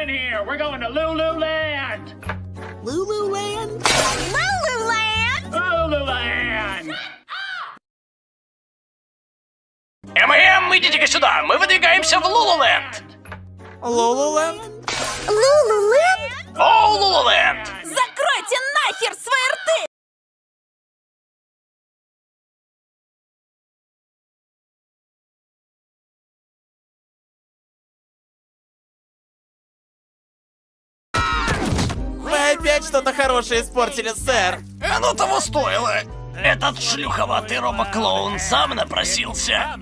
in here. We're going to Lululand. Lululand? Lululand! Lululand. ММ, идите-ка сюда, мы выдвигаемся в Лулуленд. Лололенд? Лулуленд? О, Лулуленд! Закройте нахер свои рты! Опять что-то хорошее испортили, сэр. Оно того стоило. Этот шлюховатый робоклоун сам напросился.